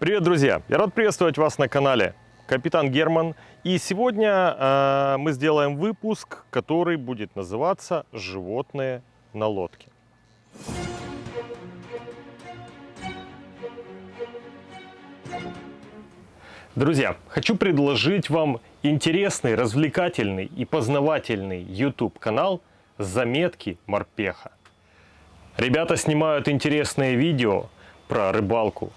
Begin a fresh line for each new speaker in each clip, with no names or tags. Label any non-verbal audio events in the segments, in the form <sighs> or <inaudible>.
Привет, друзья! Я рад приветствовать вас на канале Капитан Герман. И сегодня э, мы сделаем выпуск, который будет называться «Животные на лодке». Друзья, хочу предложить вам интересный, развлекательный и познавательный YouTube канал «Заметки морпеха». Ребята снимают интересные видео про рыбалку,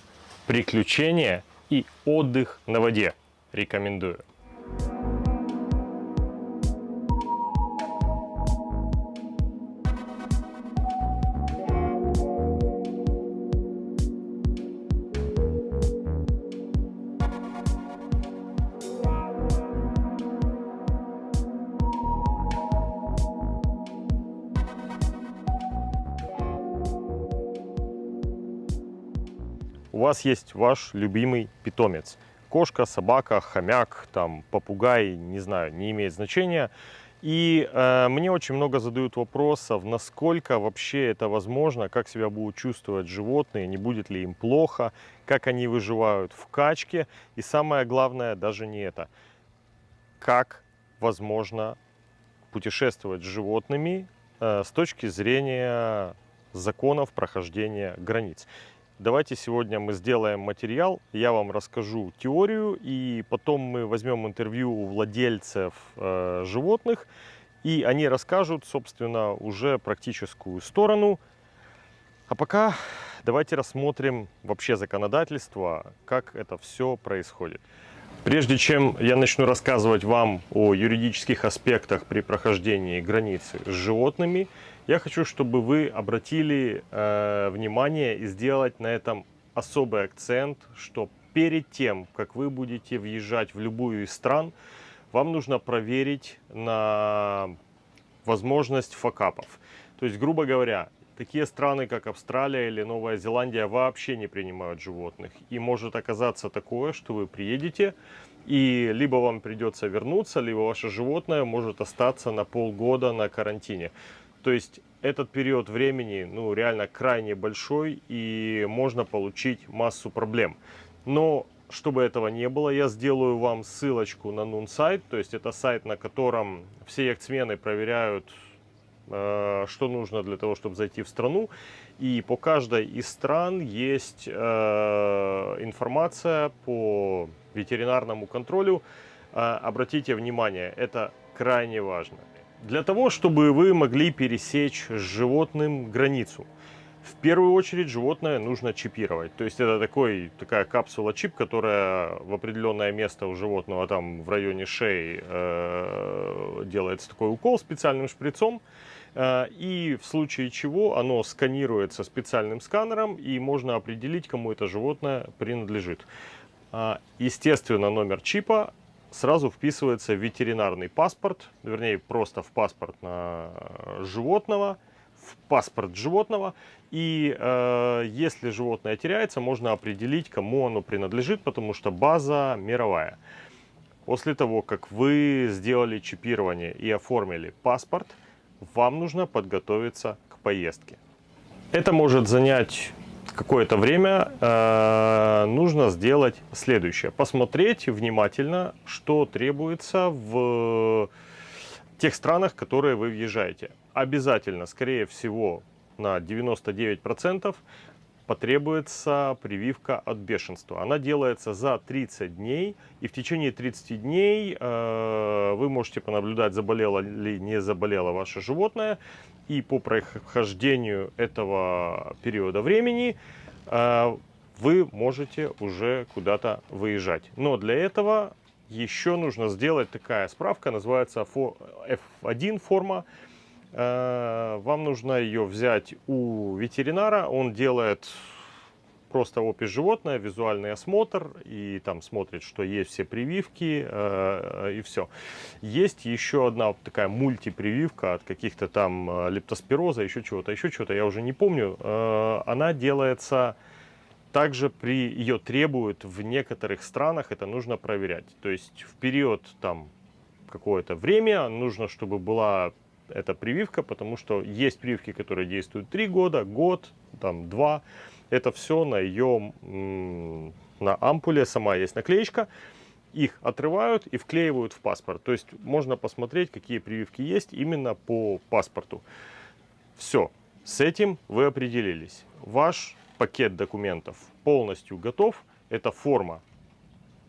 приключения и отдых на воде. Рекомендую. Вас есть ваш любимый питомец. Кошка, собака, хомяк, там, попугай, не знаю, не имеет значения. И э, мне очень много задают вопросов, насколько вообще это возможно, как себя будут чувствовать животные, не будет ли им плохо, как они выживают в качке. И самое главное даже не это, как возможно путешествовать с животными э, с точки зрения законов прохождения границ. Давайте сегодня мы сделаем материал, я вам расскажу теорию, и потом мы возьмем интервью у владельцев э, животных, и они расскажут, собственно, уже практическую сторону. А пока давайте рассмотрим вообще законодательство, как это все происходит. Прежде чем я начну рассказывать вам о юридических аспектах при прохождении границы с животными, я хочу, чтобы вы обратили э, внимание и сделать на этом особый акцент, что перед тем, как вы будете въезжать в любую из стран, вам нужно проверить на возможность факапов. То есть, грубо говоря, такие страны, как Австралия или Новая Зеландия, вообще не принимают животных. И может оказаться такое, что вы приедете, и либо вам придется вернуться, либо ваше животное может остаться на полгода на карантине. То есть этот период времени ну, реально крайне большой и можно получить массу проблем. Но чтобы этого не было, я сделаю вам ссылочку на Нун сайт. То есть это сайт, на котором все яхтсмены проверяют, э, что нужно для того, чтобы зайти в страну. И по каждой из стран есть э, информация по ветеринарному контролю. Э, обратите внимание, это крайне важно для того, чтобы вы могли пересечь с животным границу. В первую очередь животное нужно чипировать. То есть это такой, такая капсула-чип, которая в определенное место у животного, там в районе шеи, э, делается такой укол специальным шприцом. Э, и в случае чего оно сканируется специальным сканером, и можно определить, кому это животное принадлежит. Э, естественно, номер чипа сразу вписывается в ветеринарный паспорт, вернее, просто в паспорт на животного, в паспорт животного. И э, если животное теряется, можно определить, кому оно принадлежит, потому что база мировая. После того, как вы сделали чипирование и оформили паспорт, вам нужно подготовиться к поездке. Это может занять какое-то время э, нужно сделать следующее. Посмотреть внимательно, что требуется в тех странах, в которые вы въезжаете. Обязательно, скорее всего, на 99% потребуется прививка от бешенства. Она делается за 30 дней, и в течение 30 дней э, вы можете понаблюдать, заболело ли не заболело ваше животное, и по прохождению этого периода времени э, вы можете уже куда-то выезжать. Но для этого еще нужно сделать такая справка, называется F1 форма. Э, вам нужно ее взять у ветеринара, он делает просто опись животное, визуальный осмотр, и там смотрит, что есть все прививки, э, и все. Есть еще одна вот такая мультипрививка от каких-то там э, лептоспироза, еще чего-то, еще чего-то, я уже не помню. Она делается также при ее требуют в некоторых странах, это нужно проверять. То есть в период там какое-то время нужно, чтобы была эта прививка, потому что есть прививки, которые действуют 3 года, год, там 2 это все на ее, на ампуле сама есть наклеечка. Их отрывают и вклеивают в паспорт. То есть можно посмотреть, какие прививки есть именно по паспорту. Все, с этим вы определились. Ваш пакет документов полностью готов. Эта форма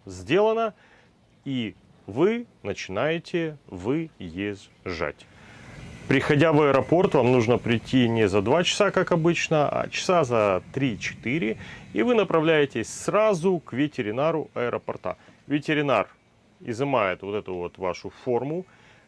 сделана. И вы начинаете выезжать. Приходя в аэропорт, вам нужно прийти не за 2 часа, как обычно, а часа за 3-4. И вы направляетесь сразу к ветеринару аэропорта. Ветеринар изымает вот эту вот вашу форму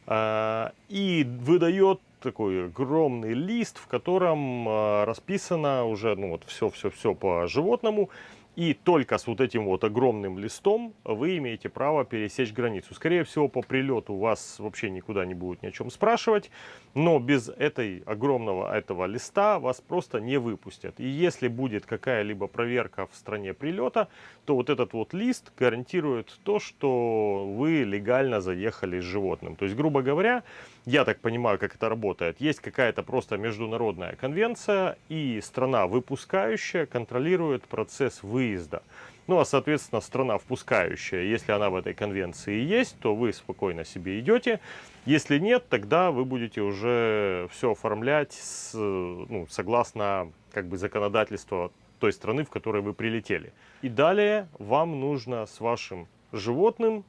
э, и выдает такой огромный лист, в котором э, расписано уже ну, вот все-все-все по животному. И только с вот этим вот огромным листом вы имеете право пересечь границу. Скорее всего, по прилету вас вообще никуда не будут ни о чем спрашивать. Но без этой огромного этого листа вас просто не выпустят. И если будет какая-либо проверка в стране прилета, то вот этот вот лист гарантирует то, что вы легально заехали с животным. То есть, грубо говоря, я так понимаю, как это работает. Есть какая-то просто международная конвенция, и страна выпускающая контролирует процесс выезда. Ну, а, соответственно, страна впускающая, если она в этой конвенции есть, то вы спокойно себе идете. Если нет, тогда вы будете уже все оформлять с, ну, согласно как бы, законодательству той страны, в которой вы прилетели. И далее вам нужно с вашим животным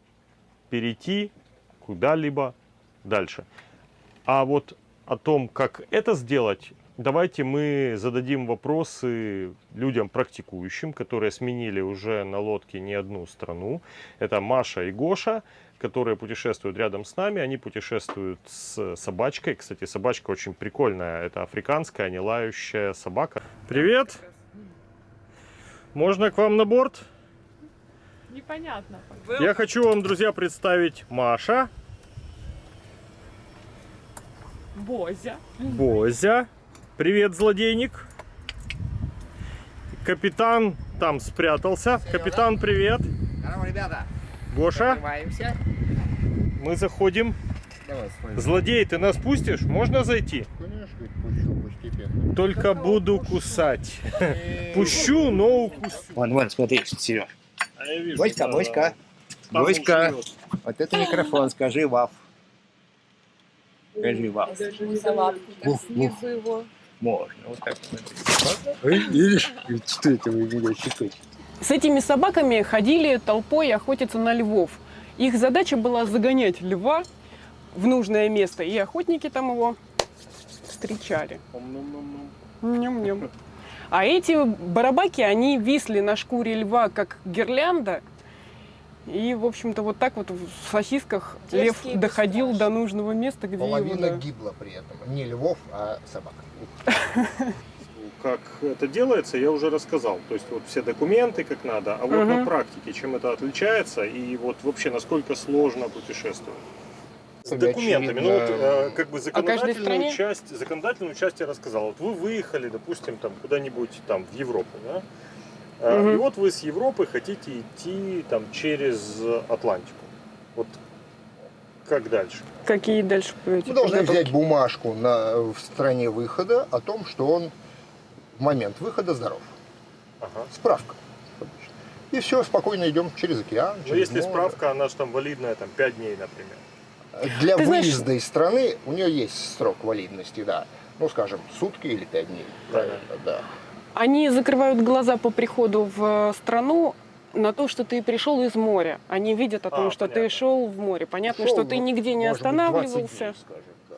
перейти куда-либо дальше. А вот о том, как это сделать, давайте мы зададим вопросы людям практикующим, которые сменили уже на лодке не одну страну. Это Маша и Гоша, которые путешествуют рядом с нами. Они путешествуют с собачкой. Кстати, собачка очень прикольная. Это африканская, не лающая собака. Привет! Можно к вам на борт?
Непонятно.
Я хочу вам, друзья, представить Маша.
Бозя.
Бозя. Привет, злодейник. Капитан там спрятался.
Серьезно?
Капитан, привет.
Здорово, ребята.
Гоша,
Открываемся.
мы заходим.
Давай.
Злодей, ты нас пустишь? Можно зайти?
Конечно, пущу постепенно.
Только буду кусать. Пущу, но укусю.
Вон, вон, смотри, Сереж.
А
Боська,
да,
Боська.
живет.
Вот это микрофон, скажи ваф.
Салатку. Снизу его.
Можно, вот так смотри. Видишь, что это вы меня щекочете?
С этими собаками ходили толпой охотиться на львов. Их задача была загонять льва в нужное место, и охотники там его встречали. Ням-ням. А эти барабаки, они висли на шкуре льва, как гирлянда. И, в общем-то, вот так вот в сосисках лев
Дерзкие
доходил до нужного места, где его...
Половина
да.
гибла при этом. Не львов, а собак.
Как это делается, я уже рассказал. То есть вот все документы как надо, а вот
Мгм.
на практике чем это отличается и вот вообще насколько сложно путешествовать. С документами. Ну вот э, как бы законодательную
стране?
часть, законодательную часть я рассказал. Вот вы выехали, допустим, там куда-нибудь там в Европу, да?
Мгм.
И вот вы с Европы хотите идти там через Атлантику. Вот как дальше?
Какие дальше эти
Мы должны
подготовки?
взять бумажку на, в стране выхода о том, что он в момент выхода здоров.
Ага.
Справка. И все, спокойно идем через океан.
Ну
через
если
море.
справка, она же там валидная там 5 дней, например.
Для
Ты знаешь-
выезда из страны у нее есть срок валидности, да. Ну, скажем, сутки или пять дней. Правильно, да.
Они закрывают глаза по приходу в страну на то, что ты пришел из моря. Они видят о том,
А,
что
понятно.
ты шел в море. Понятно,
Шел,
что ты
ну,
нигде не
может быть, 20 дней,
останавливался.
скажем, да.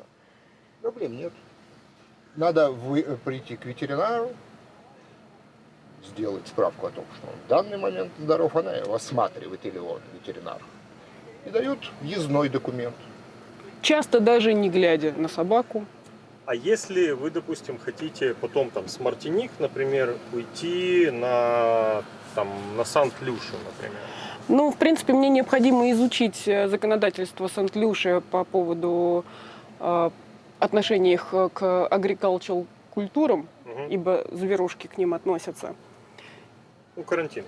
Проблем нет. Надо вы- э, прийти к ветеринару, сделать справку о том, что он в данный момент здоров, она его осматривает или он, ветеринар, и дает въездной документ.
Часто даже не глядя на собаку.
А если вы, допустим, хотите потом там с Мартиник, например, уйти на там на Сант-Люшу, например.
Ну, в принципе, мне необходимо изучить э, законодательство Сент-Люши по поводу э, отношения их э, к agricultural культурам,
Мгм.
ибо зверушки к ним относятся.
Ну, карантин.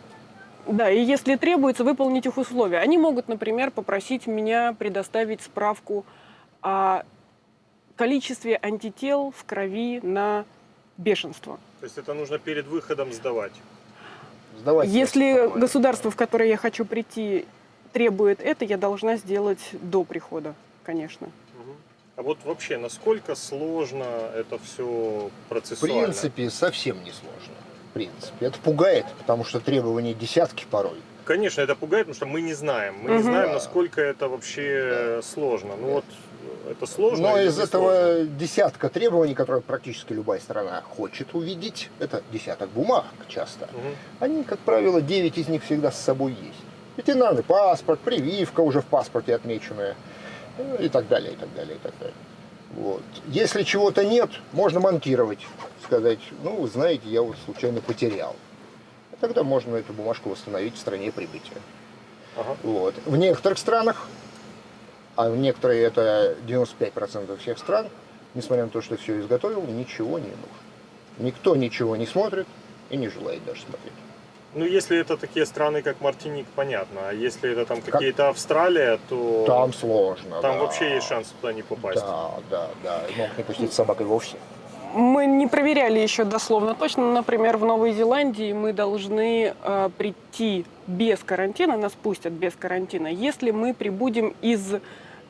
Да, и если требуется выполнить их условия, они могут, например, попросить меня предоставить справку о количестве антител в крови на бешенство.
То есть это нужно перед выходом сдавать.
Сдавать
Если государство, в которое я хочу прийти, требует это, я должна сделать до прихода, конечно.
А вот вообще, насколько сложно это все
В
процессуально?
принципе, совсем не сложно. В принципе. Это пугает, потому что требований десятки порой.
Конечно, это пугает, потому что мы не знаем. Мы не
Мгм.
знаем,
Да.
насколько это вообще сложно. Ну вот, это сложно.
Но из этого
сложно?
десятка требований, которые практически любая страна хочет увидеть, это десяток бумаг часто.
Мгм.
Они, как правило, 9 из них всегда с собой есть. Ветеринарный паспорт, прививка уже в паспорте отмеченная, ну, и так далее, и так далее, и так далее. Вот. Если чего-то нет, можно монтировать, сказать, ну, вы знаете, я вот случайно потерял. Тогда можно эту бумажку восстановить в стране прибытия.
Ага.
Вот. В некоторых странах, а некоторые это 95% всех стран, несмотря на то, что все изготовил, ничего не нужно. Никто ничего не смотрит и не желает даже смотреть.
Ну, если это такие страны, как Мартиник, понятно. А если это там какие-то Австралия, то
Там сложно.
там
да.
вообще есть шанс туда не попасть.
Да, да, да. И Могут не пустить с собакой вовсе.
Мы не проверяли еще дословно точно. но, Например, в Новой Зеландии мы должны э, прийти без карантина, нас пустят без карантина, если мы прибудем из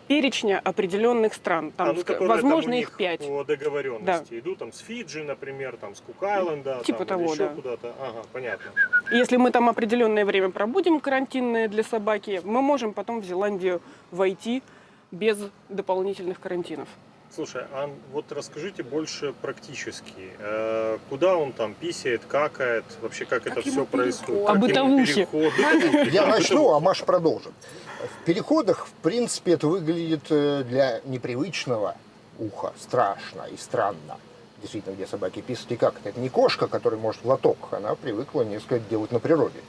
перечня определенных стран. Там,
А, ну, которые
возможно,
там
их пять.
По договоренности идут там с Фиджи, например, там с Кук-Айленда,
Типа
там,
того, да.
куда-то. Ага, понятно.
Если мы там определенное время пробудем карантинное для собаки, мы можем потом в Зеландию войти без дополнительных карантинов.
Слушай, а вот расскажите больше практически. Э, Куда он там писает, какает, вообще как, это
ему
все происходит?
А
Как
Я начну, а Маш продолжит. В переходах, в принципе, это выглядит э, для непривычного уха страшно и странно. Действительно, где собаки писают и как это. Это не кошка, которая может в лоток. Она привыкла несколько делать на природе.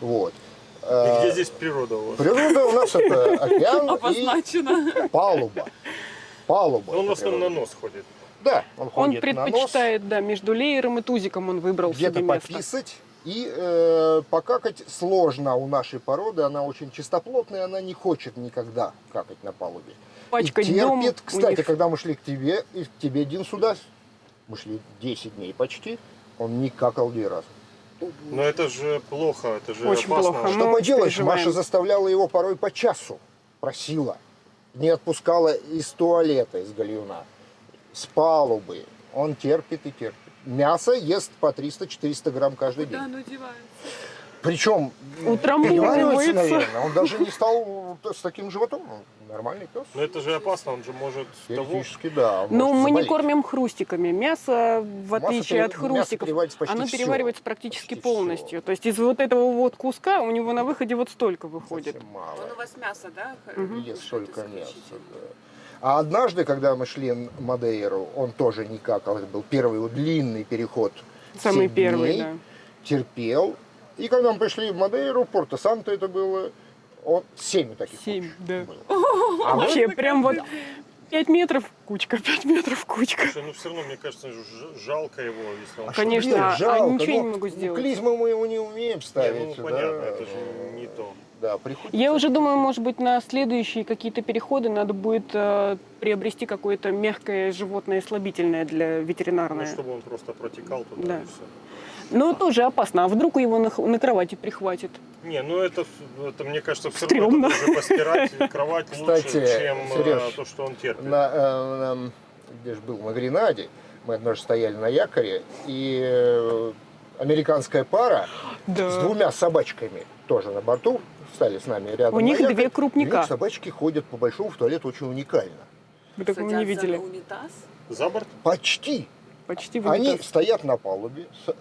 Вот.
И
Э,
где здесь природа у вас?
Природа у нас это <laughs> океан и палуба. Палуба.
Он в основном на нос ходит.
Да, он
Он
ходит на нос.
предпочитает, да, между леером и тузиком он выбрал
где-то
себе место.
пописать. И э, покакать сложно у нашей породы, она очень чистоплотная, она не хочет никогда какать на палубе.
Пачкать
и терпит. Кстати,
них-
когда мы шли к тебе, и к тебе, Дин, сюда, мы шли 10 дней почти, он не какал ни разу.
Но это же плохо, это же
Очень
опасно.
плохо.
Что
мы
поделаешь,
переживаем.
Маша заставляла его порой по часу, просила. Не отпускала из туалета, из гальюна, с палубы. Он терпит и терпит. Мясо ест по 300-400 грамм каждый день.
Куда оно девается?
Причем
Утрамбовывается.
переваривается, наверное. Он даже не стал с таким животом. Нормальный пес.
Но это же опасно, он же может того.
Теоретически, да. он
Но
может
мы не
заболеть.
кормим хрустиками. Мясо, в
Масса
отличие от
пере- мясо
хрустиков,
переваривается почти
оно переваривается практически
Почти
полностью. То есть из вот этого вот куска у него на выходе вот столько выходит.
Совсем мало.
Он у вас мясо, да?
Мгм.
Ест
кушает
столько мяса. да. А однажды, когда мы шли на Мадейру, он тоже не какал. Это был первый вот длинный переход.
Самый первый,
дней.
да.
Терпел. И когда мы пришли в Мадейру, Порто-Санто это было, он семь таких
Семь,
куч
да.
было. <laughs>
А вообще прям вот 5 метров кучка, <laughs> 5 метров кучка.
Слушай, ну все равно, мне кажется, жалко его, если он...
А
Конечно,
делать?
а
Жалко,
ничего
но
не могу сделать.
Клизму мы его не умеем ставить.
ну
да.
понятно, это же не то.
Да, приходится.
Я уже думаю, может быть, на следующие какие-то переходы надо будет э, приобрести какое-то мягкое животное слабительное для
Ну,
ветеринарное.
чтобы он просто протекал туда
Да.
и все.
Но тоже опасно. А вдруг его на, на кровати прихватит?
Не, ну это, это мне кажется, все
Стрёмно.
равно это постирать <laughs> кровать
Кстати,
лучше, чем э,
Серёж,
то, что он терпит.
На, э, на- где же был, на Гренаде, мы однажды стояли на якоре, и э, американская пара <gasps> с
Да.
двумя собачками тоже на борту, стали с нами рядом
У них
якорь.
две
У
крупника.
них собачки ходят по большому в туалет очень уникально.
Вы такого не
Садятся
видели.
За борт?
Почти.
Почти в
Они стоят на палубе, с-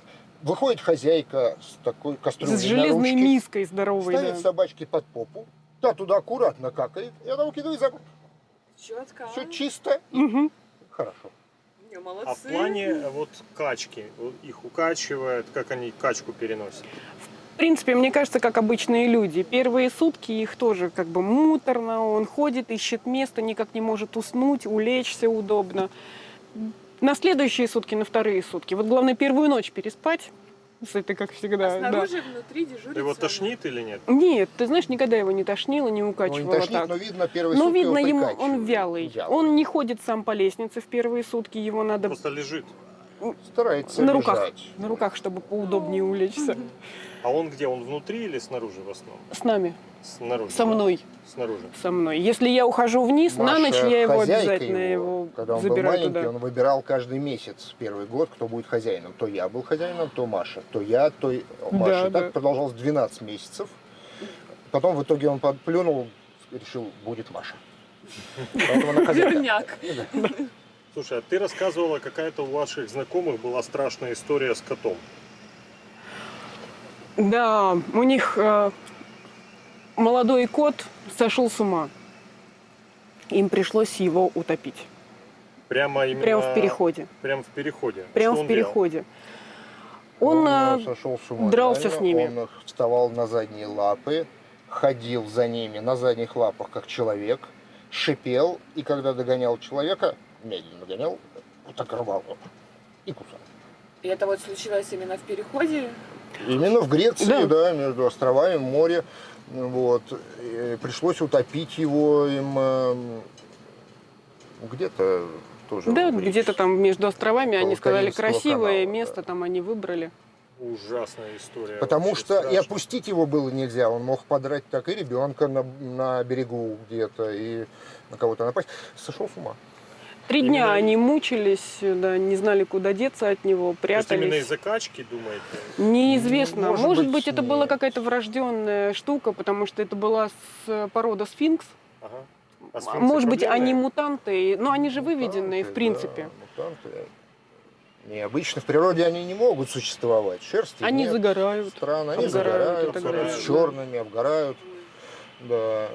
выходит хозяйка с такой кастрюлей
С
на
железной
ручке,
миской здоровой.
ставит
да.
собачки под попу, та туда аккуратно какает, и она выкидывает за.
Четко.
Все чисто
Мгм.
хорошо.
Не, молодцы.
А в плане э, вот качки, их укачивает, как они качку переносят?
В принципе, мне кажется, как обычные люди. Первые сутки их тоже как бы муторно. Он ходит, ищет место, никак не может уснуть, улечься удобно. На следующие сутки, на вторые сутки. Вот главное первую ночь переспать. С этой, как всегда.
А
да.
снаружи, внутри дежурит
Его тошнит или нет?
Нет, ты знаешь, никогда его не тошнило, не
Ну, не
укачивало
тошнит,
так.
но видно первые
Но
сутки
видно
его
ему, он вялый.
Вялый.
Он не ходит сам по лестнице в первые сутки, его надо...
Просто лежит.
Старается
на руках.
лежать.
На руках, чтобы поудобнее улечься.
А он где? Он внутри или снаружи в основном?
С нами,
Снаружи.
со мной,
Снаружи.
со мной. Если я ухожу вниз, на
Маша,
ночь я его обязательно его,
Когда он был
забираю
маленький,
туда.
он выбирал каждый месяц, первый год, кто будет хозяином. То я был хозяином, то Маша. То я, то Маша.
Да,
так
да.
продолжалось 12 месяцев. Потом в итоге он подплюнул, решил, будет Маша.
Верняк.
Слушай, а ты рассказывала, какая-то у ваших знакомых была страшная история с котом.
Да, у них э, молодой кот сошел с ума. Им пришлось его утопить.
Прямо именно...
Прямо в переходе.
Прямо в переходе.
Прямо
Что
в
он
переходе. Он,
э,
э,
сошел с ума.
дрался
реально.
с ними.
Он вставал на задние лапы, ходил за ними на задних лапах, как человек, шипел, и когда догонял человека, медленно гонял, вот так рвал его и кусал.
И это вот случилось именно в переходе.
Именно в Греции,
Да.
да, между островами, море. Вот. И пришлось утопить его им эм, где-то тоже.
да, где-то там между островами они сказали красивое
канала,
место,
да.
там они выбрали.
Ужасная история.
Потому что и
страшная.
опустить его было нельзя. Он мог подрать так и ребенка на, на берегу где-то, и на кого-то напасть. Сошел с ума.
Три
Именно-
дня они мучились, да, не знали, куда деться от него,
То есть именно
прятались.
из-за качки, думаете?
Неизвестно.
Может
Может,
быть,
быть, это была какая-то врожденная штука, потому что это была с порода сфинкс.
Ага. А сфинксы
Может быть,
проблемные?
они мутанты, но они же выведенные, в принципе.
да, мутанты. Необычно. В природе они не могут существовать. Шерсти
Они
нет.
загорают.
Странно, они
обгорают
загорают, с черными, обгорают. Да,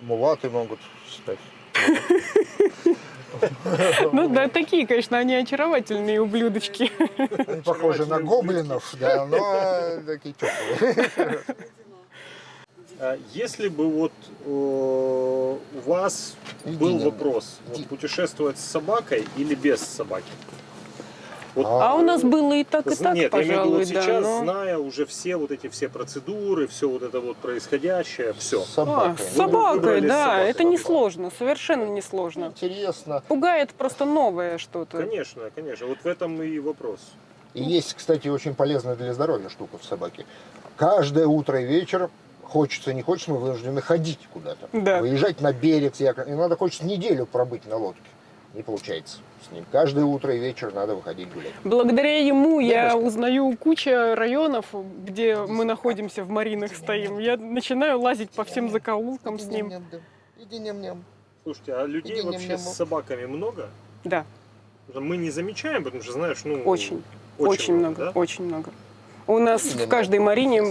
мулаты могут стать. <laughs> <laughs>
Ну да, такие, конечно, они очаровательные ублюдочки.
Они похожи на гоблинов, да, но такие теплые. <laughs>
А Если бы вот э, у вас был вопрос, путешествовать с собакой или без собаки? Вот,
А у нас было и так, и так,
Нет, я имею в виду,
да.
сейчас,
но-
зная уже все вот эти все процедуры, все вот это вот происходящее, все.
С
А,
собакой.
с
Ну,
собакой,
выбрали с
да,
собакой.
это несложно, совершенно несложно.
Интересно.
Пугает просто новое что-то.
Конечно, конечно. Вот в этом и вопрос.
И есть, кстати, очень полезная для здоровья штука в собаке. Каждое утро и вечер, хочется, не хочется, мы вынуждены ходить куда-то.
Да.
Выезжать на берег. И надо хочется неделю пробыть на лодке. Не получается с ним. Каждое утро и вечер надо выходить гулять.
Благодаря ему я
Девушка.
узнаю куча районов, где мы находимся, в маринах стоим. Я начинаю лазить по всем закоулкам с ним.
Иди ням-ням.
Слушайте, а людей
Иди
вообще
ням-ням.
с собаками много?
Да,
Мы не замечаем, потому что, знаешь, ну...
очень, очень, много,
да?
очень много. У нас в каждой марине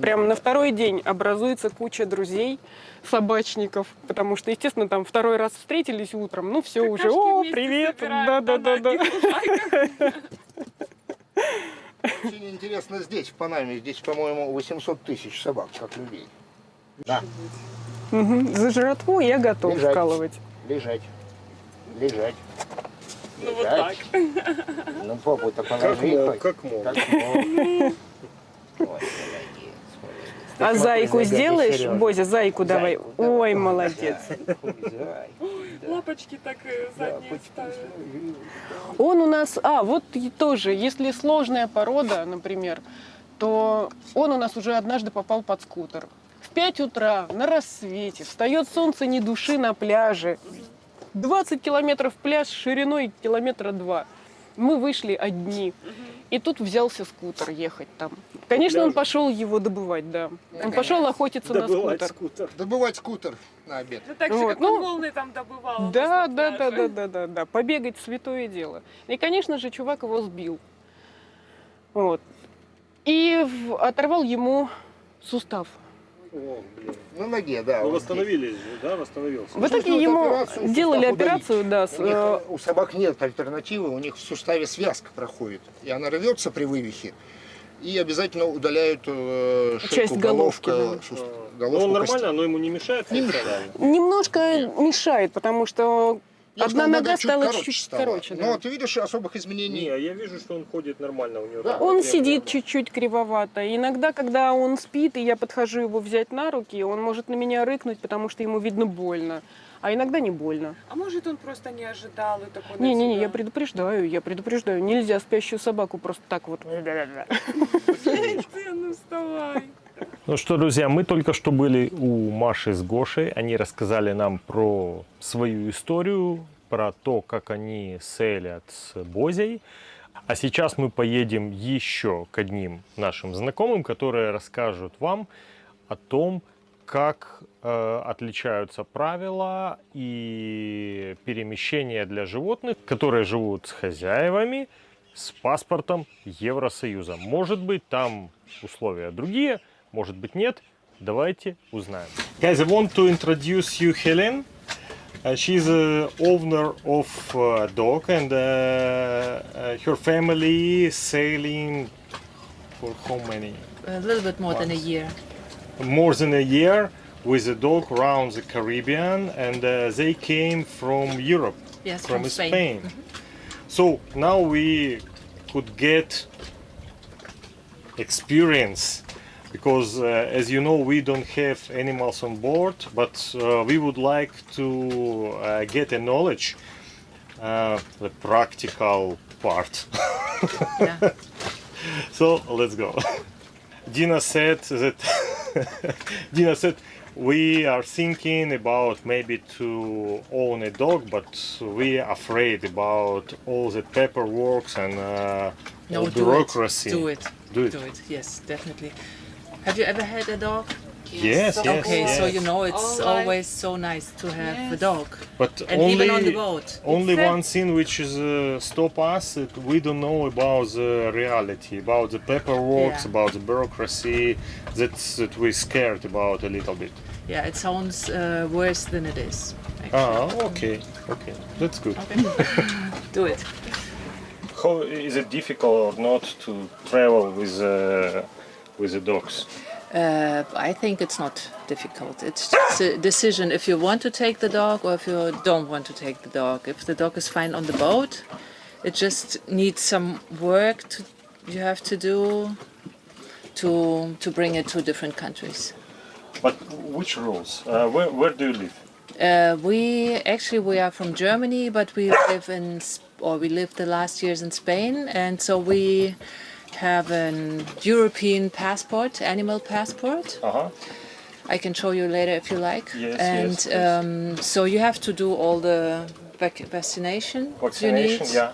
прям на второй день образуется куча друзей, собачников, потому что, естественно, там второй раз встретились утром, ну все уже,
Какашки
о,
вместе
привет, да-да-да-да.
Очень интересно здесь, в Панаме. Здесь, по-моему, 800 тысяч собак, как людей. Да.
Мгм, За жратву я готов
Лежать.
вкалывать.
Лежать. Лежать.
Ну вот так.
Ну, попу-то
Как
положи.
мог,
хоть.
как мог.
Как мог. <laughs>
А
Ты
зайку сделаешь? Бозя, зайку давай.
Зайку, давай.
Ой, молодец. <laughs>
Зайку. Да.
Лапочки так э,
Да,
задние
посмотри.
Он у нас, а, вот и тоже, если сложная порода, например, то он у нас уже однажды попал под скутер. В 5 утра, на рассвете, встает солнце ни души на пляже. 20 километров пляж шириной километра два. Мы вышли одни. И тут взялся скутер ехать там. Конечно, он пошел его добывать, да. Он пошел охотиться на
Добывать
скутер.
скутер.
Добывать скутер на обед.
Ну так же,
Вот,
как
ну,
он волны там добывал.
Да,
на
да, да, да, да, да, да. Побегать святое дело. И, конечно же, чувак его сбил. Вот. И в- оторвал ему сустав.
О, блин.
На ноге, да.
Ну,
вот
восстановились же, да, восстановился.
В итоге ему
операцию,
делали
сустав удалить.
операцию, да, с.
У, них,
э,
у собак нет альтернативы, у них в суставе связка проходит. И она рвется при вывихе. И обязательно удаляют э, шейку,
Часть головки,
головка,
да.
сус-
Ну,
головку
он
кости.
нормально, но ему не мешает?
Не
функционально?
немножко мешает, потому что
Я
Одна
сказал,
нога
чуть
стала
короче
чуть
стала.
короче, да.
Но ты видишь, особых изменений
Не, я вижу, что он ходит нормально у него.
Да.
Он сидит
нет.
чуть-чуть кривовато. Иногда, когда он спит, и я подхожу его взять на руки, он может на меня рыкнуть, потому что ему видно больно. А иногда не больно.
А может он просто не ожидал и такой
Не-не-не, я предупреждаю, я предупреждаю. Нельзя спящую собаку просто так вот. <laughs>
Ну вставай.
Ну что, друзья, мы только что были у Маши с Гошей. Они рассказали нам про свою историю, про то, как они селят с Бозей. А сейчас мы поедем еще к одним нашим знакомым, которые расскажут вам о том, как э, отличаются правила и перемещения для животных, которые живут с хозяевами, с паспортом Евросоюза. Может быть, там условия другие, может быть, нет. Давайте узнаем. Guys, I want to introduce you Helen. Uh, she's a owner of a dog and uh, uh, her family sailing for how many?
A little bit more than a
Once.
year.
more than a year with a dog around the Caribbean, and uh, they came from Europe,
Yes,
from,
from Spain.
Spain. So now we could get experience because, uh, as you know, we don't have animals on board, but uh, we would like to uh, get a knowledge, uh, the practical part.
Yeah. <laughs>
So let's go. Dina said that <laughs> Dina said we are thinking about maybe to own a dog, but we are afraid about all the paperwork and uh,
No,
all
do
bureaucracy.
it. Do it.
Do it.
Do it. Yes, definitely. Have you ever had a dog?
Yes, yes,
Okay,
yes.
so you know it's
All right.
always so nice to have a dog,
but
and
only
even on the boat.
only
It's a-
one thing which is uh, stop us that we don't know about the reality about the paperwork
Yeah.
about the bureaucracy that's that we scared about a little bit
Yeah, it sounds uh, worse than it is. Actually.
ah okay okay that's good <laughs>
Do it.
how is it difficult or not to travel with uh, with the dogs
Uh, I think it's not difficult. It's just a decision if you want to take the dog or if you don't want to take the dog. If the dog is fine on the boat, it just needs some work to, you have to do to to bring it to different countries.
but which rules uh, where, where do you live
Uh, we actually we are from Germany, but we live in or we lived the last years in Spain, and so we have an European passport, animal passport.
uh-huh
I can show you later if you like.
Yes,
and
yes,
um, so you have to do all the vac- vaccination,
vaccination
you need,
yeah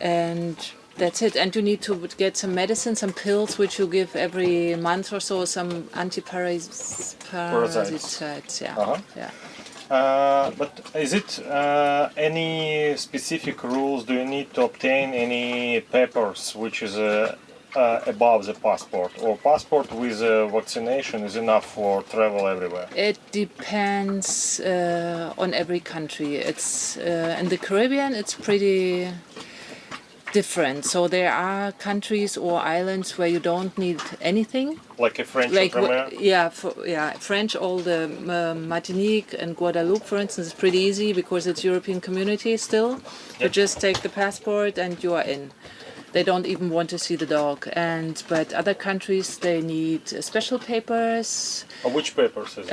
and that's it. And you need to get some medicine, some pills, which you give every month or so, some antiparasites.
Parasites.
Yeah.
Uh-huh.
Yeah.
Uh, but is it uh, any specific rules? Do you need to obtain any papers which is uh, uh, above the passport, or passport with uh, vaccination is enough for travel everywhere?
It depends uh, on every country. It's in the Caribbean. It's pretty different. So there are countries or islands where you don't need anything.
Like a French
Like yeah, for, yeah, French. All the um, Martinique and Guadeloupe, for instance, is pretty easy because it's European community still. You just take the passport and you are in. They don't even want to see the dog. And but other countries they need uh, special papers.
Or which papers is it?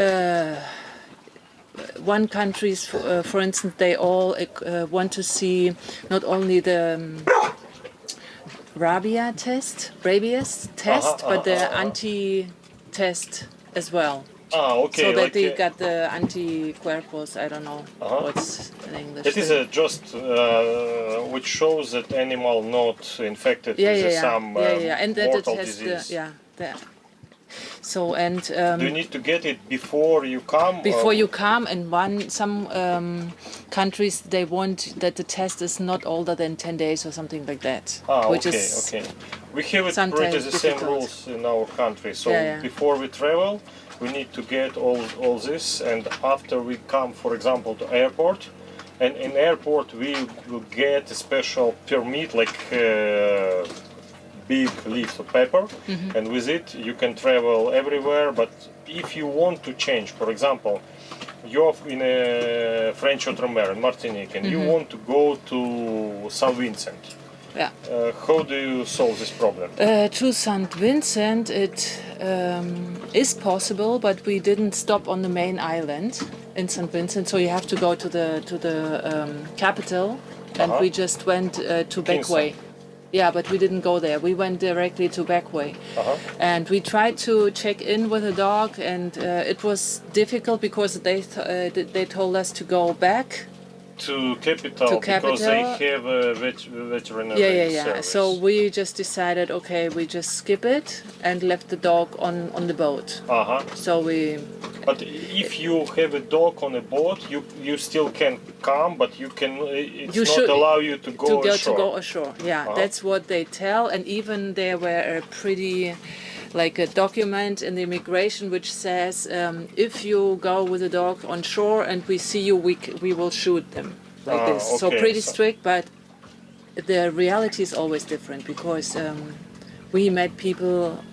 One countries, for, uh, for instance, they all uh, want to see not only the um, rabia test, rabies test,
Uh-huh,
but the
uh-huh, uh-huh.
anti-test as well.
ah, okay.
so that
like,
they
uh,
got the anti-cuerpos. I don't know
Uh-huh.
what's in English.
it is a just uh, which shows that animal not infected
yeah,
with
yeah, yeah,
some
yeah,
uh,
yeah, and that it
mortal
has
disease.
the yeah. The, so and um,
you need to get it before you come?
before
or-
you come and one some um, countries they want that the test is not older than 10 days or something like that
Ah,
which
okay,
is
okay. We have it pretty the same rules in our country. So
Yeah, yeah.
before we travel, we need to get all all this, and after we come, for example, to airport, and in airport we will get a special permit, like uh, big leaf of paper,
Mm-hmm.
and with it you can travel everywhere. But if you want to change, for example. you're in a French Outre-mer in Martinique and you want to go to Saint Vincent.
Yeah.
Uh, how do you solve this problem?
Uh, to St. Vincent, it um, is possible, but we didn't stop on the main island in St. Vincent, so you have to go to the to the um, capital, and
Uh-huh.
we just went uh, to
Kingston.
Backway. Yeah, but we didn't go there. We went directly to Backway,
Uh-huh.
and we tried to check in with the dog, and uh, it was difficult because they th- uh, they told us to go back
To capital,
To
because they have a vet- veterinary
Yeah, yeah, yeah.
service.
So we just decided, okay, we just skip it and left the dog on on the boat.
uh-huh.
So we,
But if you have a dog on a boat, you you still can come, but you can. It's
You
not allow you to go
to go
ashore.
to go ashore. Yeah,
Uh-huh.
that's what they tell. And even there were a pretty, like a document in the immigration which says, um, if you go with a dog on shore and we see you, we we will shoot them like
Ah,
this. So pretty strict, but the reality is always different because um, we met people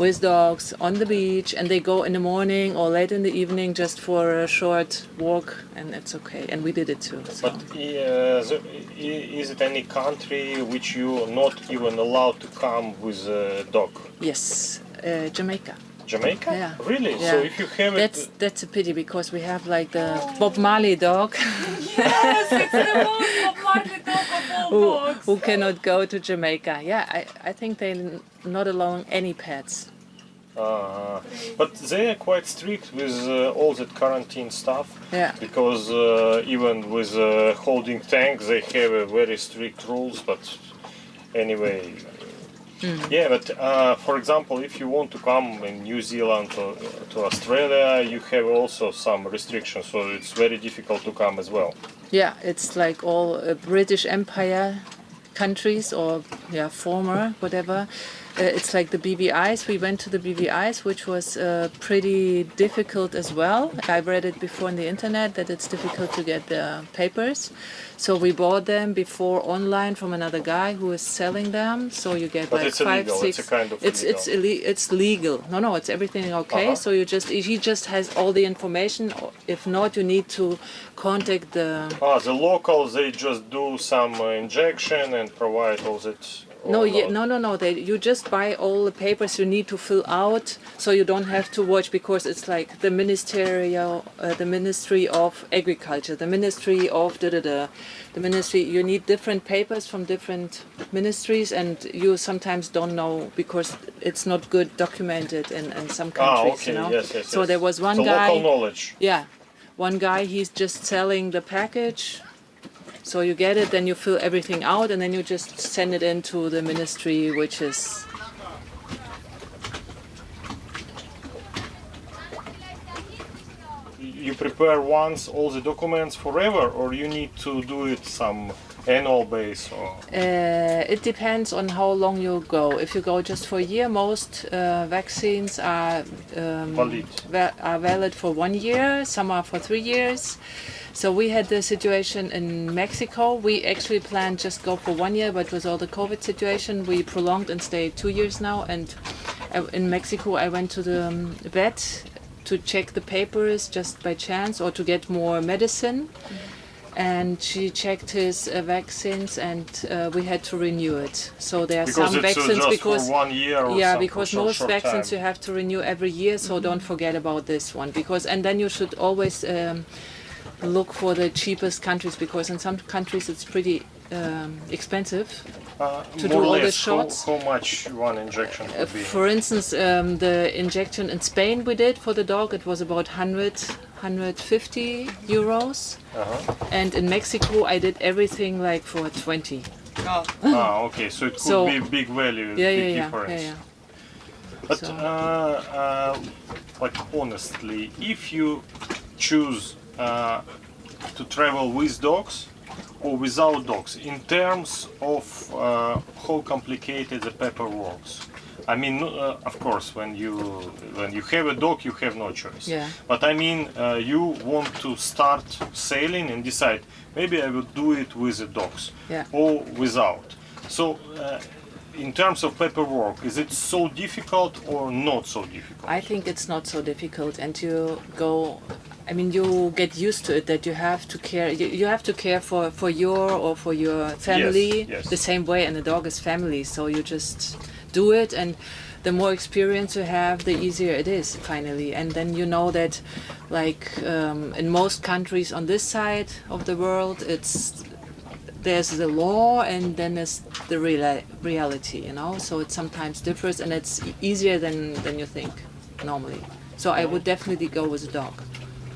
with dogs on the beach and they go in the morning or late in the evening just for a short walk and it's okay and we did it too so.
But uh, the, is it any country which you are not even allowed to come with a dog?
yes uh, jamaica
Jamaica?
Yeah.
Really?
Yeah.
So if you have
that's
it,
that's a pity because we have like the bob marley dog
Yes, it's the <laughs> most lovely dog of all
who,
dogs.
who cannot go to jamaica yeah i, I think they're not allowing any pets
uh, but they are quite strict with uh, all that quarantine stuff.
Yeah.
Because uh, even with uh, holding tank, they have a very strict rules. But anyway,
Hmm.
yeah. But uh, for example, if you want to come in New Zealand to, to Australia, you have also some restrictions. So it's very difficult to come as well.
yeah it's like all uh, british empire countries or yeah former whatever uh, it's like the BVIs. We went to the BVIs, which was uh, pretty difficult as well. I've read it before on the internet that it's difficult to get the papers. So we bought them before online from another guy who is selling them. So you get
But
like
it's
five,
illegal,
six.
it's kind of
it's it's ille- it's legal. No, no, it's everything okay.
Uh-huh.
So you just he just has all the information. If not, you need to contact the
Ah, the locals they just do some uh, injection and provide all that.
No, no, no, no. They, you just buy all the papers you need to fill out, so you don't have to watch because it's like the ministerial, uh, the Ministry of Agriculture, the Ministry of da da da, the Ministry. You need different papers from different ministries, and you sometimes don't know because it's not good documented in, in some
Ah,
countries.
okay,
you know.
yes, yes.
so
yes.
there was one
so
guy.
local knowledge.
Yeah, one guy he's just selling the package. So you get it, then you fill everything out, and then you just send it into the ministry, which is
You prepare once all the documents forever, or you need to do it some annual base or.
Uh, it depends on how long you go. If you go just for a year, most uh, vaccines are um,
Valid.
va- are valid for one year. Some are for three years. So we had the situation in Mexico. We actually planned just go for one year, but with all the COVID situation, we prolonged and stayed two years now. And uh, in Mexico, I went to the um, vet to check the papers just by chance or to get more medicine and she checked his uh, vaccines and uh, we had to renew it so there are
Because
some
uh,
vaccines because
for one year or
yeah because
short,
most
short
vaccines
time.
you have to renew every year so don't forget about this one because and then you should always um, look for the cheapest countries because in some countries it's pretty um, expensive
Uh,
to do all the
less, how-
shots.
How, much one injection
Uh,
be?
for instance, um, the injection in Spain we did for the dog, it was about 100, 150 euros.
Uh-huh.
And in Mexico, I did everything like for 20.
ah, okay, so it could
So-
be big value,
Yeah,
big
yeah, yeah,
difference.
yeah, yeah.
But
So-
uh, uh, like honestly, if you choose uh, to travel with dogs or without dogs, in terms of uh, how complicated the paper works. I mean, uh, of course, when you when you have a dog, you have no choice.
Yeah.
But I mean, uh, you want to start sailing and decide maybe I will do it with the dogs
Yeah.
or without. So, uh, in terms of paperwork, is it so difficult or not so difficult?
I think it's not so difficult, and you go. I mean, you get used to it that you have to care. You, you have to care for for your or for your family
yes.
the same way, and the dog is family. So you just do it, and the more experience you have, the easier it is finally. And then you know that, like um, in most countries on this side of the world, it's there's the law and then there's the real reality you know so it sometimes differs and it's easier than than you think normally so i would definitely go with a dog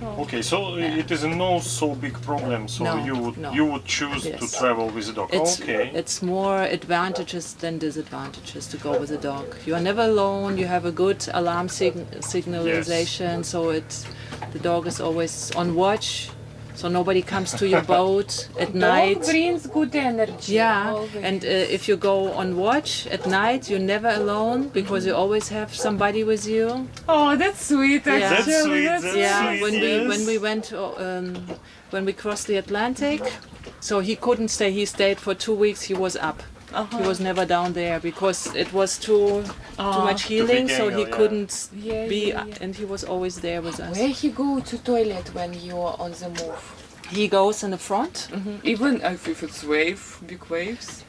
oh.
Okay, so it is no so big problem. So
No,
you would
no.
you would choose to travel with a dog.
it's
okay.
it's more advantages than disadvantages to go with a dog you are never alone you have a good alarm sig- signalization so it's the dog is always on watch so nobody comes to your boat <laughs> at night
Dog brings good energy.
Yeah,
always.
and uh, if you go on watch at night, you're never alone because you always have somebody with you.
oh, that's sweet.
Yeah.
Actually,
That's sweet,
That's
that's
yeah,
sweet,
when we when we went uh, um, when we crossed the Atlantic, so he couldn't stay. He stayed for two weeks. He was up.
Uh-huh.
He was never down there because it was too too much healing. So he
yeah.
couldn't
Yeah,
be,
yeah, yeah.
and he was always there with us.
Where he go to toilet when you're on the move?
He goes in the front.
Even if, if it's wave, big waves.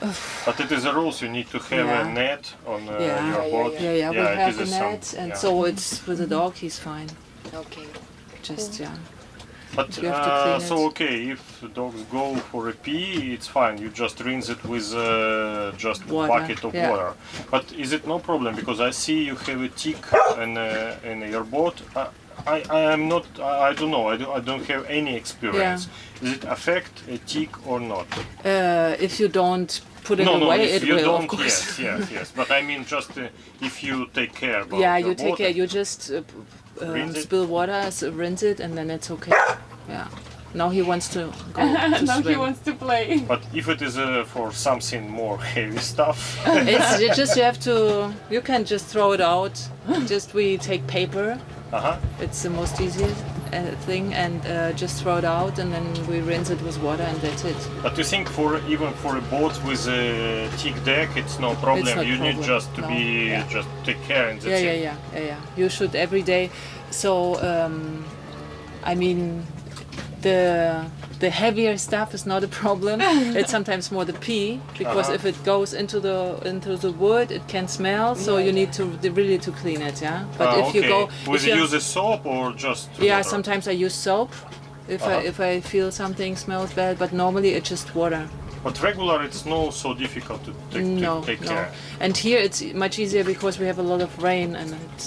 <sighs>
But it is a rules. You need to have
Yeah.
a net on uh,
Yeah.
your
Yeah, yeah,
boat.
Yeah, yeah, we have
is
a
some-
net, and
yeah.
so it's with the dog. He's fine.
Okay.
Just yeah.
But
you have to
uh, so okay, if dogs go for a pee, it's fine. You just rinse it with uh, just a
Water,
bucket of
yeah.
water. But is it no problem because I see you have a tick in, uh, in your boat. I, I, I am not. I, I don't know. I, do, I don't have any experience. Does it affect a tick or not?
Uh, if you don't put it
no, no.
away,
if
it
you
will,
don't,
of course.
yes, yes, yes. But I mean, just uh, if you take care <laughs> about
yeah, you take
boat
care. You just uh, p- uh,
Rinse it?
spill water, s- rinse it, and then it's okay. Yeah. Now he wants to go <laughs> to
now he wants to play.
But if it is uh, for something more heavy stuff, <laughs>
it's <laughs> you just you have to. You can just throw it out. just we take paper.
uh-huh.
It's the most easiest uh, thing, and uh, just throw it out, and then we rinse it with water, and that's it.
But you think for even for a boat with a thick deck, it's no problem.
It's
you need just to
no,
be
yeah.
just take care and that's
yeah, yeah,
it.
yeah, yeah, yeah. You should every day. So, um, I mean, the the heavier stuff is not a problem. <laughs> it's sometimes more the pee because
Uh-huh.
if it goes into the into the wood, it can smell. So you need to really to clean it. Yeah. But
Ah,
if
okay.
you go,
Will
if
you
you
use a soap or just
yeah,
water?
sometimes I use soap. If I
Uh-huh.
if I feel something smells bad, but normally it's just water.
But regular, it's no so difficult to take,
No,
to take
no.
care.
And here it's much easier because we have a lot of rain and it's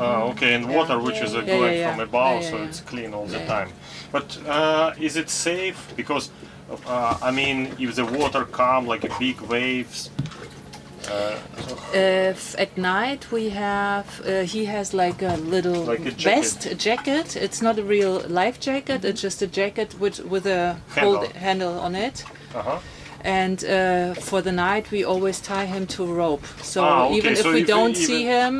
Ah, okay, and water, which is uh,
Yeah,
going
yeah,
from
yeah.
above,
Yeah,
so it's clean all the
Yeah, yeah.
time. But uh, is it safe? Because uh, I mean, if the water come like a big waves. Uh,
Uh, at night we have uh, he has like a little
Like a jacket.
vest a jacket it's not a real life jacket it's just a jacket with with a
Handle.
hold handle on it
uh-huh.
And uh, for the night we always tie him to a rope so
Ah, okay,
even if
so
we
if we
don't
even-
see him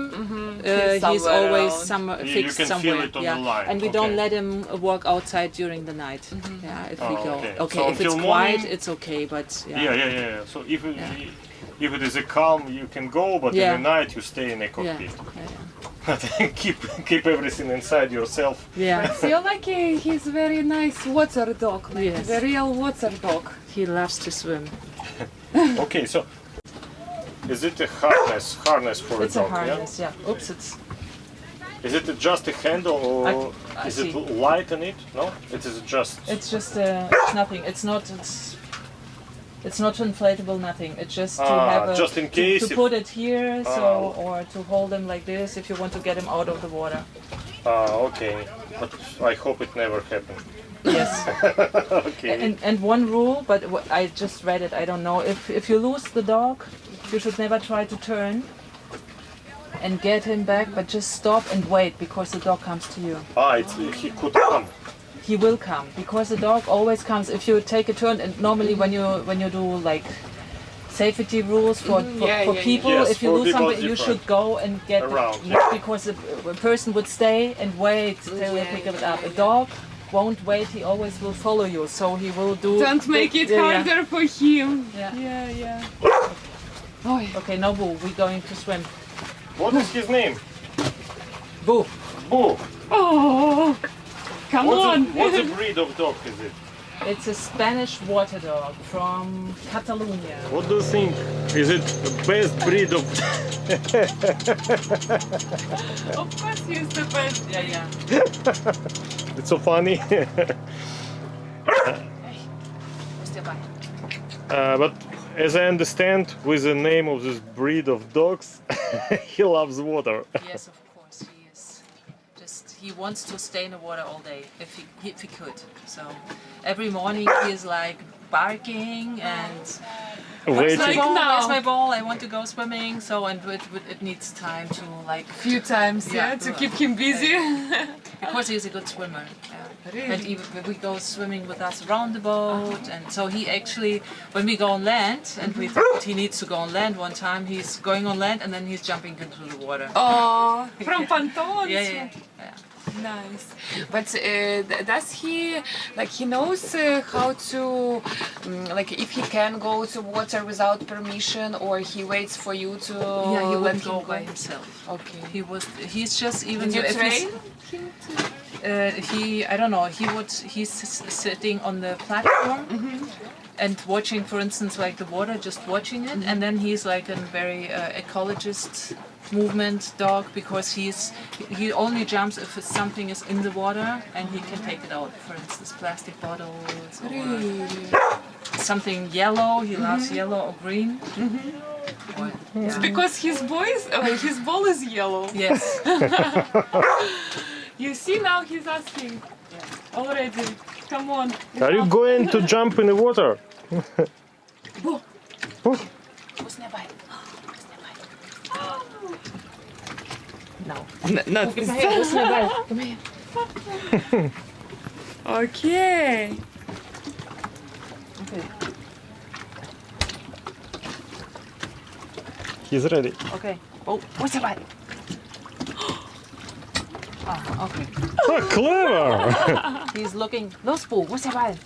uh, he's,
somewhere
always
around.
somewhere
You- you
fixed
feel
somewhere
it on
yeah
the line,
and we don't let him walk outside during the night yeah if we
Oh,
go
okay.
okay,
So
if it's
until
quiet it's okay but yeah
Yeah, yeah, yeah. So if it,
Yeah.
if it is a calm, you can go, but
Yeah.
in the night you stay in a
yeah,
cockpit.
yeah, <laughs>
keep keep everything inside yourself.
yeah.
Feel like he, he's very nice water dog, like
Yes.
the real water dog.
he loves to swim <laughs>
Okay, so is it a harness harness for
It's
a
a
dog?
harness, yeah. Oops, it's
Is it just a handle or
I- I
is it light in it? No, it is just.
it's just uh, it's nothing. It's not it's it's not inflatable. Nothing. It's just to
Ah,
have a,
just in
to-
case
to,
if-
put it here, so
Ah.
or to hold them like this if you want to get them out of the water.
Ah, okay. But I hope it never happened.
Yes. <laughs>
Okay.
and and one rule, but I just read it. I don't know if if you lose the dog, you should never try to turn. And get him back, but just stop and wait because the dog comes to you.
ah, it's, he could come.
He will come because the dog always comes if you take a turn and normally when you when you do like safety rules for, mm-hmm. for,
Yeah,
for
yeah,
people
Yes,
if you lose
people
somebody you should go and get
Around,
it
yeah.
because a, a person would stay and wait till they pick it up a dog won't wait he always will follow you so he will do
Don't make it
yeah, yeah.
harder for him.
Yeah.
yeah. yeah.
Ой.
Okay, now Boo, we're going to swim.
What is his name?
Boo.
Boo.
Oh, come
What's
on.
the, what's the breed of dog is it?
It's a Spanish water dog from Catalonia.
What do you think? Is it the best breed of <laughs>
Of course he's the best.
Yeah, yeah. <laughs>
It's so funny. <laughs> Uh, but as I understand, with the name of this breed of dogs, he loves water.
Yes, of course he is. Just he wants to stay in the water all day if he if he could. So every morning he is like barking and where's my
Waiting.
ball?
now.
Where's my ball? I want to go swimming. So and it, it, it needs time to like a
Few times, yeah,
Yeah.
to keep him busy.
of <laughs> because he's a good swimmer. Yeah.
Really?
And even we go swimming with us around the boat, and so he actually, when we go on land, and we thought he needs to go on land one time, he's going on land and then he's jumping into the water.
Oh, <laughs> from Panton.
Yeah, yeah, yeah.
Nice. But uh, does he like he knows uh, how to um, like if he can go to water without permission or he waits for you to
Yeah, he
let him
go by himself.
Okay.
He was. He's just even.
Did you
if he's-
train?
Uh, he. I don't know. He would. He's s- sitting on the platform. And watching, for instance, like the water, just watching it, and then he's like a very uh, ecologist movement dog because he's he only jumps if something is in the water and he can take it out. For instance, plastic bottles or
Really?
something yellow. He loves yellow or green. Or- yeah.
Because his boys, uh, his ball is yellow.
Yes. <laughs>
You see now he's asking already. Come on.
Are you going to jump in the water?
No.
not
Come here. Who's nearby? Come here.
Okay.
Okay.
He's ready.
Okay. Oh, who's nearby? <gasps> Ah, okay.
Oh, clever! <laughs>
He's looking. No spool. What's nearby?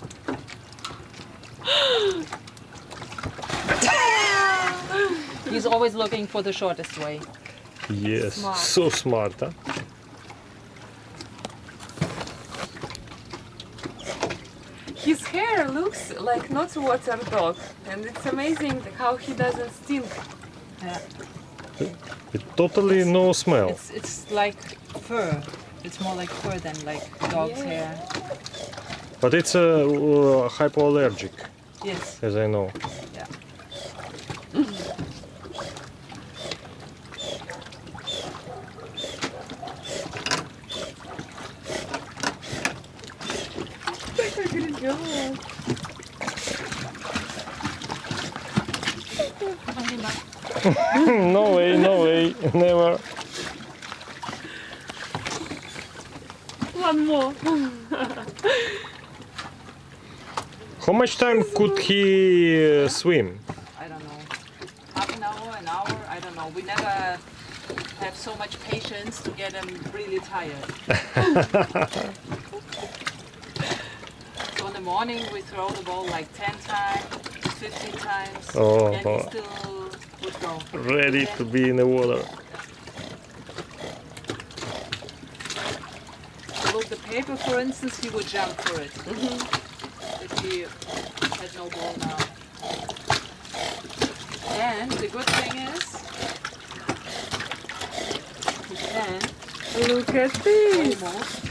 <gasps> He's always looking for the shortest way.
Yes,
Smart.
so smart, huh?
His hair looks like not water dog, and it's amazing how he doesn't stink. Yeah.
It totally no smell.
It's it's like fur. It's more like fur than like dog's
Yeah.
hair.
But it's uh, uh, hypoallergic,
Yes.
as I know.
Yeah.
no way, no <laughs> way, never.
One more.
How much time could he uh, swim?
I don't know. Half an hour, an hour, I don't know. We never have so much patience to get him really tired. <laughs> so in the morning we throw the ball like 10 times, 15 times,
Oh.
and he still would go.
Ready to be in the water.
Look, the paper, for instance, he would jump for it. Mm-hmm. If he had no ball now. And the good thing is, he can
Look at this.
almost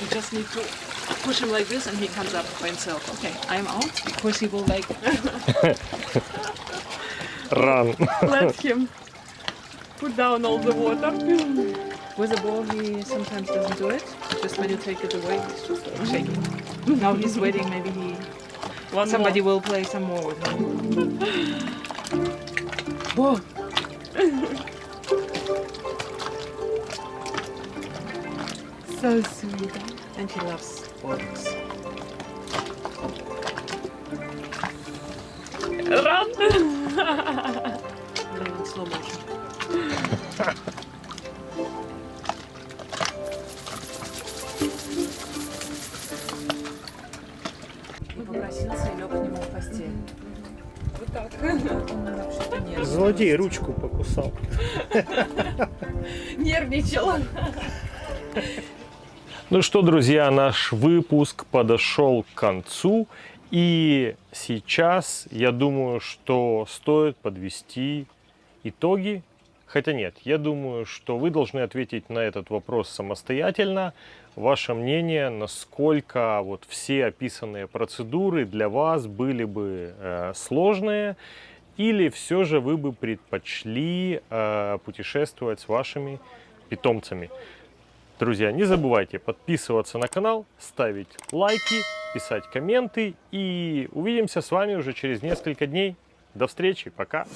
You just need to push him like this and he comes up by himself. Okay, I'm out because he will like <laughs>
Run. <laughs>
Let him put down all the water.
with the ball he sometimes doesn't do it. Just when you take it away, he's just shaking. now he's waiting, maybe he
One
somebody will play some more with him. Whoa. <laughs>
So sweet.
And he loves и лег к нему в постель.
Вот так.
Он вообще-то нервничал.
Злодей ручку покусал.
Нервничал.
Ну что, друзья, наш выпуск подошел к концу. И сейчас я думаю, что стоит подвести итоги. Хотя нет, я думаю, что вы должны ответить на этот вопрос самостоятельно. Ваше мнение, насколько вот все описанные процедуры для вас были бы э, сложные, или все же вы бы предпочли э, путешествовать с вашими питомцами. Друзья, не забывайте подписываться на канал, ставить лайки, писать комменты. И увидимся с вами уже через несколько дней. До встречи, пока!